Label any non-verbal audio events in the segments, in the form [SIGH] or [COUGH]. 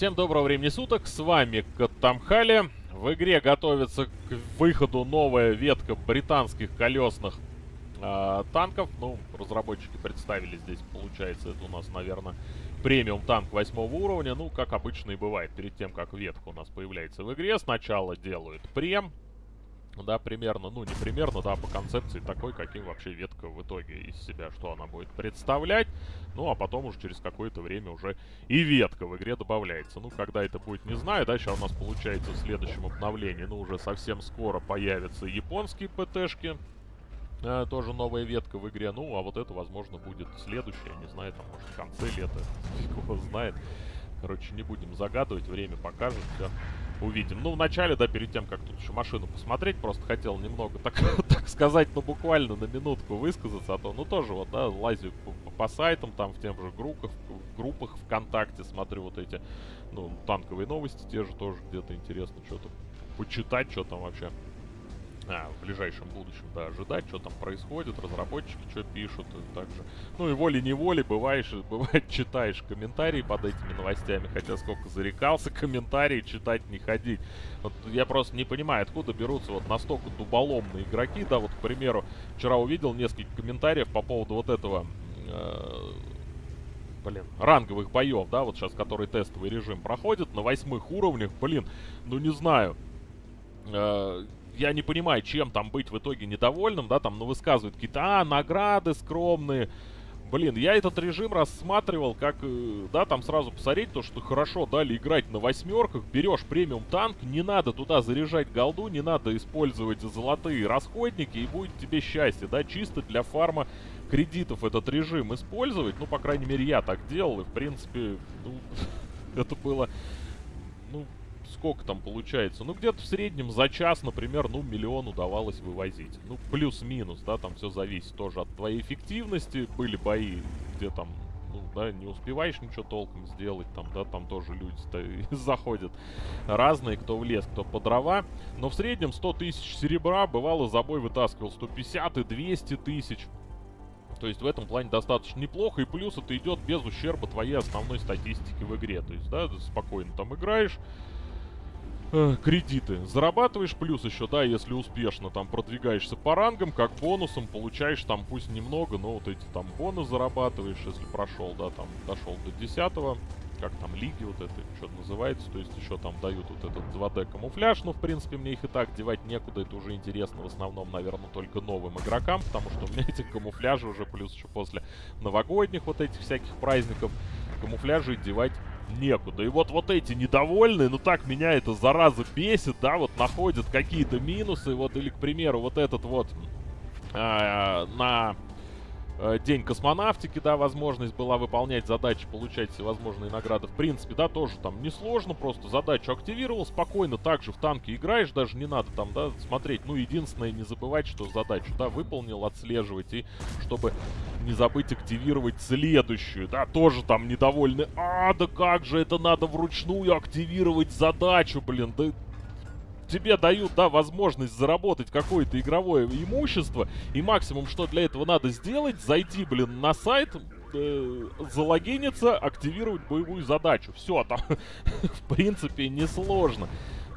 Всем доброго времени суток, с вами Каттамхали. В игре готовится к выходу новая ветка британских колесных э, танков. Ну, разработчики представили здесь, получается, это у нас, наверное, премиум танк восьмого уровня. Ну, как обычно и бывает, перед тем, как ветка у нас появляется в игре, сначала делают прем, да, примерно, ну не примерно, да, по концепции такой, каким вообще ветка в итоге из себя, что она будет представлять. Ну, а потом уже через какое-то время уже и ветка в игре добавляется. Ну, когда это будет, не знаю, да, сейчас у нас получается в следующем обновлении, ну, уже совсем скоро появятся японские ПТшки. Э, тоже новая ветка в игре. Ну, а вот это, возможно, будет следующее, не знаю, там, может, в конце лета, [LAUGHS] фиг знает. Короче, не будем загадывать, время покажет, все увидим. Ну, вначале, да, перед тем, как тут еще машину посмотреть, просто хотел немного, так, [LAUGHS] так сказать, ну, буквально на минутку высказаться, а то, ну, тоже вот, да, лазю по, по сайтам, там, в тем же группах, в группах ВКонтакте, смотрю вот эти, ну, танковые новости, те же тоже где-то интересно что-то почитать, что там вообще а, [LAUGHS] в ближайшем будущем, да, ожидать, что там происходит, разработчики что пишут, и также. Ну и волей-неволей бываешь, [LAUGHS] бывает читаешь комментарии под этими новостями, хотя сколько зарекался [LAUGHS] комментарии читать не ходить. Вот я просто не понимаю, откуда берутся вот настолько дуболомные игроки, да, вот, к примеру, вчера увидел несколько комментариев по поводу вот этого... Э блин, ранговых боев, да, вот сейчас, который тестовый режим проходит на восьмых уровнях, блин, ну не знаю, э, я не понимаю, чем там быть в итоге недовольным, да, там, ну, высказывают какие-то, а, награды скромные. Блин, я этот режим рассматривал как, э, да, там сразу посмотреть то, что хорошо дали играть на восьмерках, берешь премиум танк, не надо туда заряжать голду, не надо использовать золотые расходники, и будет тебе счастье, да, чисто для фарма кредитов этот режим использовать, ну, по крайней мере, я так делал, и, в принципе, ну, [LAUGHS] это было, ну, сколько там получается? Ну, где-то в среднем за час, например, ну, миллион удавалось вывозить. Ну, плюс-минус, да, там все зависит тоже от твоей эффективности. Были бои, где там, ну, да, не успеваешь ничего толком сделать, там, да, там тоже люди [LAUGHS] заходят разные, кто в лес, кто по дрова. Но в среднем 100 тысяч серебра, бывало, за бой вытаскивал 150 и 200 тысяч. То есть в этом плане достаточно неплохо, и плюс это идет без ущерба твоей основной статистики в игре. То есть, да, спокойно там играешь, э, кредиты. Зарабатываешь плюс еще, да, если успешно там продвигаешься по рангам, как бонусом получаешь там пусть немного, но вот эти там бонус зарабатываешь, если прошел, да, там дошел до 10 как там лиги вот это, что называется, то есть еще там дают вот этот 2D камуфляж, ну, в принципе, мне их и так девать некуда, это уже интересно в основном, наверное, только новым игрокам, потому что у меня эти камуфляжи уже плюс еще после новогодних вот этих всяких праздников камуфляжи девать некуда. И вот вот эти недовольные, ну так меня это зараза бесит, да, вот находят какие-то минусы, вот или, к примеру, вот этот вот э, на день космонавтики, да, возможность была выполнять задачи, получать всевозможные награды. В принципе, да, тоже там несложно, просто задачу активировал, спокойно также в танке играешь, даже не надо там, да, смотреть. Ну, единственное, не забывать, что задачу, да, выполнил, отслеживать, и чтобы не забыть активировать следующую, да, тоже там недовольны. А, да как же это надо вручную активировать задачу, блин, да тебе дают, да, возможность заработать какое-то игровое имущество, и максимум, что для этого надо сделать, зайти, блин, на сайт, э, залогиниться, активировать боевую задачу. Все, там, [LAUGHS] в принципе, несложно.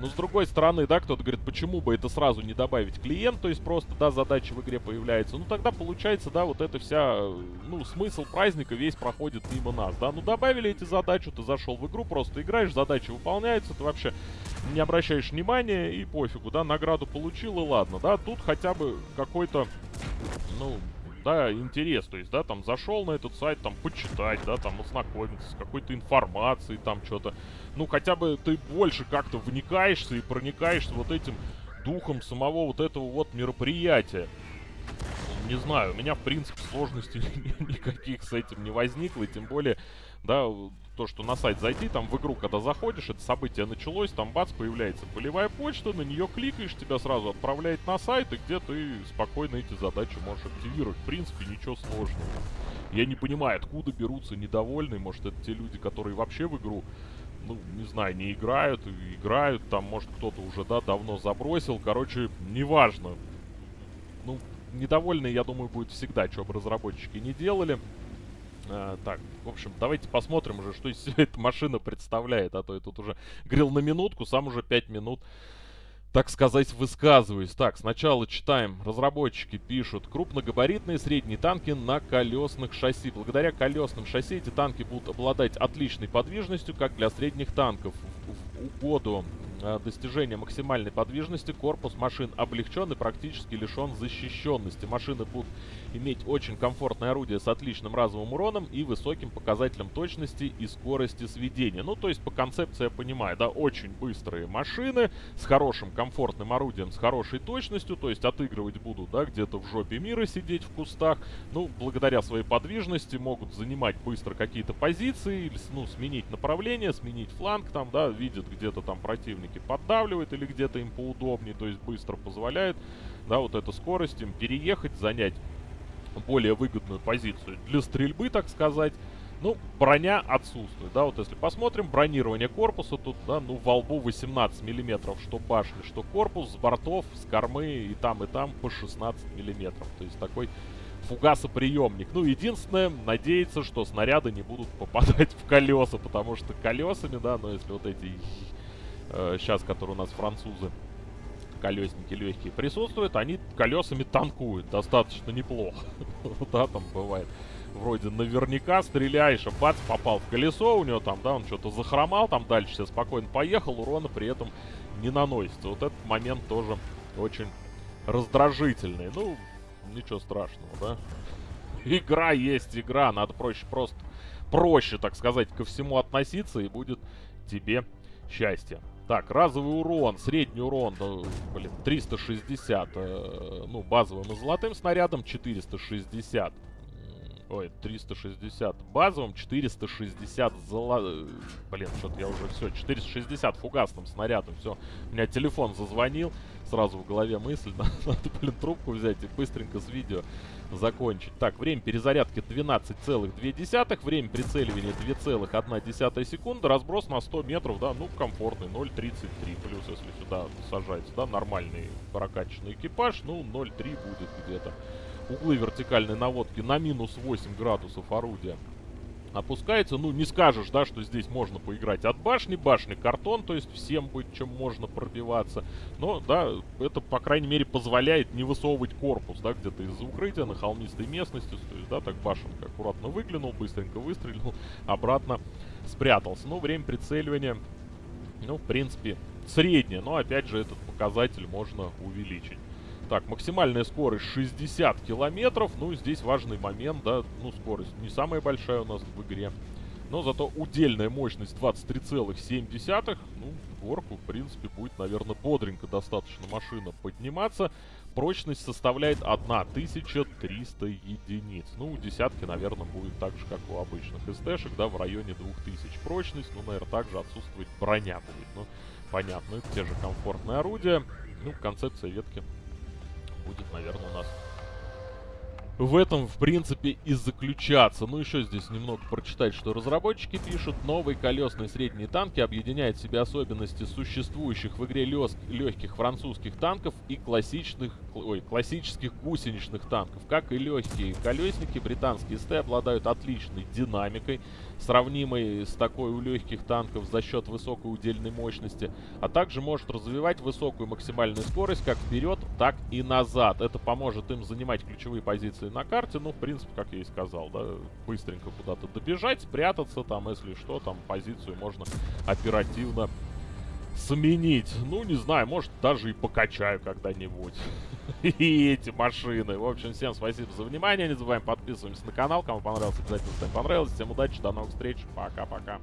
Но с другой стороны, да, кто-то говорит, почему бы это сразу не добавить клиент, то есть просто, да, задача в игре появляется. Ну тогда получается, да, вот это вся, ну, смысл праздника весь проходит мимо нас, да. Ну добавили эти задачи, ты зашел в игру, просто играешь, задачи выполняются, ты вообще не обращаешь внимания и пофигу, да, награду получил и ладно, да. Тут хотя бы какой-то, ну, да, интерес, то есть, да, там зашел на этот сайт, там, почитать, да, там, ознакомиться с какой-то информацией, там, что-то. Ну, хотя бы ты больше как-то вникаешься и проникаешься вот этим духом самого вот этого вот мероприятия. Не знаю, у меня, в принципе, сложностей [LAUGHS] никаких с этим не возникло, тем более, да, то, что на сайт зайти, там в игру, когда заходишь, это событие началось, там бац, появляется полевая почта, на нее кликаешь, тебя сразу отправляет на сайт, и где ты спокойно эти задачи можешь активировать. В принципе, ничего сложного. Я не понимаю, откуда берутся недовольные, может это те люди, которые вообще в игру, ну, не знаю, не играют, играют, там, может кто-то уже, да, давно забросил, короче, неважно. Ну, недовольные, я думаю, будет всегда, что бы разработчики не делали. А, так, в общем, давайте посмотрим уже, что из себя эта машина представляет. А то я тут уже грел на минутку, сам уже 5 минут так сказать, высказываюсь. Так, сначала читаем. Разработчики пишут. Крупногабаритные средние танки на колесных шасси. Благодаря колесным шасси эти танки будут обладать отличной подвижностью, как для средних танков. В, угоду Э, достижения максимальной подвижности корпус машин облегчен и практически лишен защищенности. Машины будут иметь очень комфортное орудие с отличным разовым уроном и высоким показателем точности и скорости сведения. Ну, то есть по концепции я понимаю, да, очень быстрые машины с хорошим комфортным орудием, с хорошей точностью, то есть отыгрывать будут, да, где-то в жопе мира сидеть в кустах. Ну, благодаря своей подвижности могут занимать быстро какие-то позиции, ну, сменить направление, сменить фланг там, да, видят где-то там противник все-таки поддавливает или где-то им поудобнее, то есть быстро позволяет, да, вот эта скорость им переехать, занять более выгодную позицию для стрельбы, так сказать. Ну, броня отсутствует, да, вот если посмотрим, бронирование корпуса тут, да, ну, во лбу 18 миллиметров, что башни, что корпус, с бортов, с кормы и там, и там по 16 миллиметров, то есть такой фугасоприемник. Ну, единственное, надеяться, что снаряды не будут попадать в колеса, потому что колесами, да, ну, если вот эти э, сейчас, которые у нас французы, колесники легкие присутствуют, они колесами танкуют достаточно неплохо. [LAUGHS] Да, там бывает. Вроде наверняка стреляешь, а бац, попал в колесо, у него там, да, он что-то захромал, там дальше все спокойно поехал, урона при этом не наносится. Вот этот момент тоже очень раздражительный. Ну, ничего страшного, да. Игра есть игра, надо проще просто, проще, так сказать, ко всему относиться, и будет тебе счастье. Так, разовый урон, средний урон, ну, блин, 360, э, ну, базовым и золотым снарядом 460. Ой, 360 базовым, 460 золо... Блин, что-то я уже все, 460 фугасным снарядом, все. У меня телефон зазвонил, сразу в голове мысль, [LAUGHS] надо, блин, трубку взять и быстренько с видео закончить. Так, время перезарядки 12,2, время прицеливания 2,1 секунда, разброс на 100 метров, да, ну, комфортный, 0,33, плюс, если сюда сажается, да, нормальный прокачанный экипаж, ну, 0,3 будет где-то. Углы вертикальной наводки на минус 8 градусов орудия опускается. Ну, не скажешь, да, что здесь можно поиграть от башни. Башни картон, то есть всем быть чем можно пробиваться. Но, да, это, по крайней мере, позволяет не высовывать корпус, да, где-то из-за укрытия на холмистой местности. То есть, да, так башенка аккуратно выглянул, быстренько выстрелил, [LAUGHS] обратно спрятался. Ну, время прицеливания, ну, в принципе, среднее. Но, опять же, этот показатель можно увеличить. Так, максимальная скорость 60 километров. Ну, здесь важный момент, да. Ну, скорость не самая большая у нас в игре. Но зато удельная мощность 23,7. Ну, в горку, в принципе, будет, наверное, бодренько достаточно машина подниматься. Прочность составляет 1300 единиц. Ну, у десятки, наверное, будет так же, как у обычных СТшек, да, в районе 2000 прочность. Ну, наверное, также отсутствовать броня будет. Ну, понятно, это те же комфортные орудия. Ну, концепция ветки будет, наверное, у нас в этом, в принципе, и заключаться. Ну, еще здесь немного прочитать, что разработчики пишут. Новые колесные средние танки объединяют в себе особенности существующих в игре легких французских танков и классичных, ой, классических гусеничных танков. Как и легкие колесники, британские СТ обладают отличной динамикой, сравнимой с такой у легких танков за счет высокой удельной мощности, а также может развивать высокую максимальную скорость как вперед, так и назад. Это поможет им занимать ключевые позиции на карте, ну, в принципе, как я и сказал, да, быстренько куда-то добежать, спрятаться там, если что, там позицию можно оперативно сменить. Ну, не знаю, может, даже и покачаю когда-нибудь. [LAUGHS] И эти машины. В общем, всем спасибо за внимание. Не забываем подписываться на канал. Кому понравился, обязательно ставим понравилось. Всем удачи, до новых встреч. Пока-пока.